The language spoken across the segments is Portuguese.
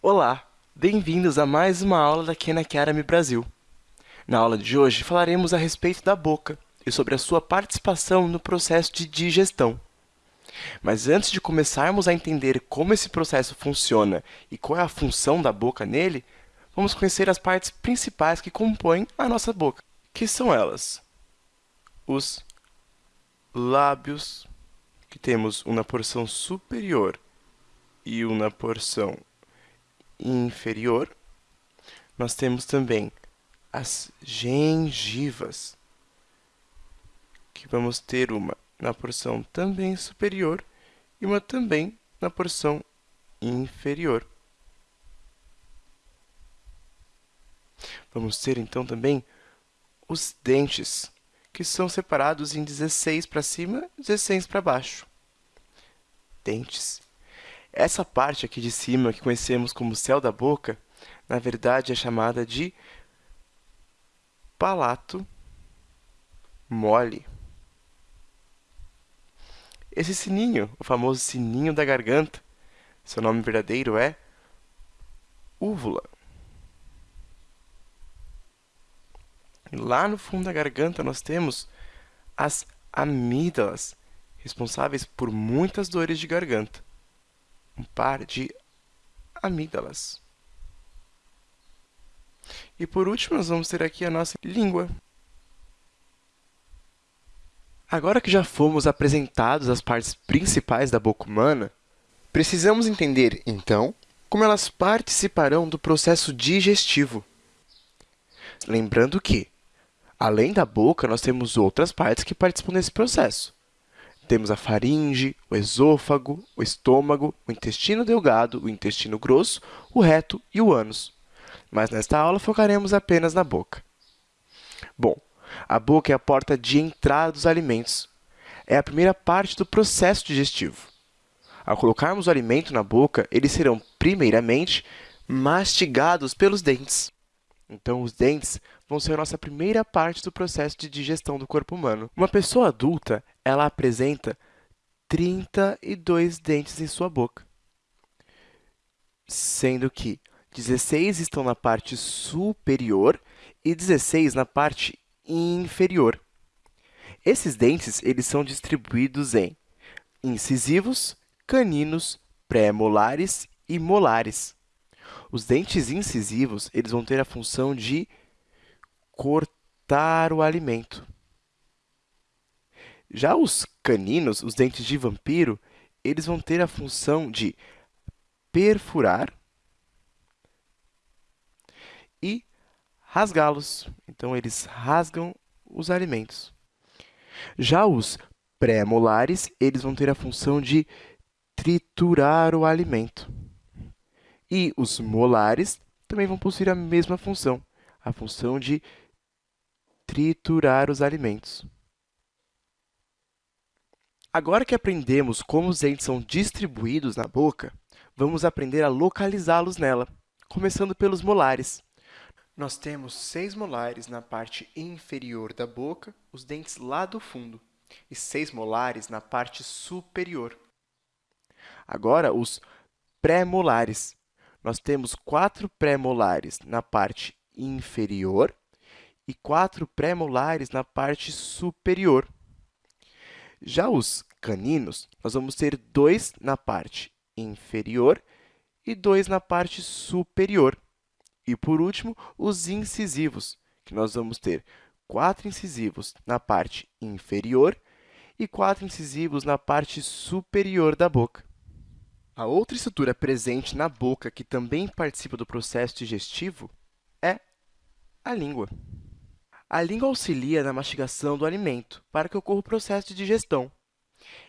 Olá, bem-vindos a mais uma aula da Khan Academy Brasil. Na aula de hoje, falaremos a respeito da boca e sobre a sua participação no processo de digestão. Mas antes de começarmos a entender como esse processo funciona e qual é a função da boca nele, vamos conhecer as partes principais que compõem a nossa boca, que são elas: os lábios, que temos um na porção superior e um na porção inferior. Nós temos também as gengivas, que vamos ter uma na porção também superior e uma também na porção inferior. Vamos ter, então, também os dentes, que são separados em 16 para cima e 16 para baixo. Dentes. Essa parte aqui de cima, que conhecemos como céu da boca, na verdade é chamada de palato mole. Esse sininho, o famoso sininho da garganta, seu nome verdadeiro é úvula. Lá no fundo da garganta nós temos as amígdalas, responsáveis por muitas dores de garganta. Um par de amígdalas. E por último, nós vamos ter aqui a nossa língua. Agora que já fomos apresentados as partes principais da boca humana, precisamos entender, então, como elas participarão do processo digestivo. Lembrando que, além da boca, nós temos outras partes que participam desse processo. Temos a faringe, o esôfago, o estômago, o intestino delgado, o intestino grosso, o reto e o ânus mas nesta aula focaremos apenas na boca. Bom, a boca é a porta de entrada dos alimentos. É a primeira parte do processo digestivo. Ao colocarmos o alimento na boca, eles serão, primeiramente, mastigados pelos dentes. Então, os dentes vão ser a nossa primeira parte do processo de digestão do corpo humano. Uma pessoa adulta, ela apresenta 32 dentes em sua boca, sendo que 16 estão na parte superior e 16 na parte inferior. Esses dentes eles são distribuídos em incisivos, caninos, pré-molares e molares. Os dentes incisivos eles vão ter a função de cortar o alimento. Já os caninos, os dentes de vampiro, eles vão ter a função de perfurar e rasgá-los. Então, eles rasgam os alimentos. Já os pré-molares, eles vão ter a função de triturar o alimento. E os molares também vão possuir a mesma função, a função de triturar os alimentos. Agora que aprendemos como os dentes são distribuídos na boca, vamos aprender a localizá-los nela, começando pelos molares. Nós temos seis molares na parte inferior da boca, os dentes lá do fundo, e seis molares na parte superior. Agora, os pré-molares. Nós temos quatro pré-molares na parte inferior e quatro pré-molares na parte superior. Já os caninos, nós vamos ter dois na parte inferior e dois na parte superior. E, por último, os incisivos, que nós vamos ter quatro incisivos na parte inferior e quatro incisivos na parte superior da boca. A outra estrutura presente na boca que também participa do processo digestivo é a língua. A língua auxilia na mastigação do alimento para que ocorra o processo de digestão.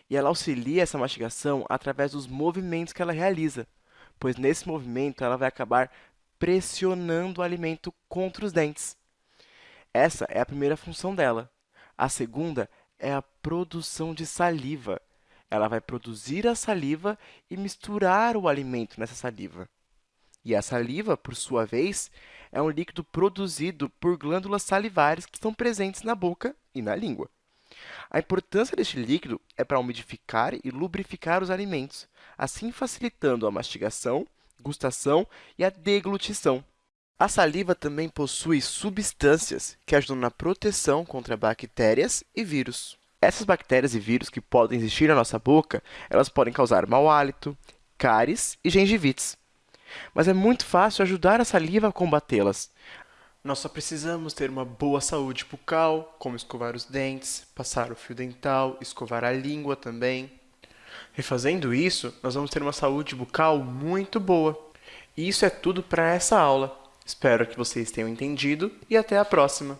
E ela auxilia essa mastigação através dos movimentos que ela realiza, pois nesse movimento ela vai acabar pressionando o alimento contra os dentes. Essa é a primeira função dela. A segunda é a produção de saliva. Ela vai produzir a saliva e misturar o alimento nessa saliva. E a saliva, por sua vez, é um líquido produzido por glândulas salivares que estão presentes na boca e na língua. A importância deste líquido é para umidificar e lubrificar os alimentos, assim facilitando a mastigação gustação e a deglutição. A saliva também possui substâncias que ajudam na proteção contra bactérias e vírus. Essas bactérias e vírus que podem existir na nossa boca, elas podem causar mau hálito, cáries e gengivites. Mas é muito fácil ajudar a saliva a combatê-las. Nós só precisamos ter uma boa saúde bucal, como escovar os dentes, passar o fio dental, escovar a língua também. E fazendo isso, nós vamos ter uma saúde bucal muito boa. E isso é tudo para essa aula. Espero que vocês tenham entendido e até a próxima!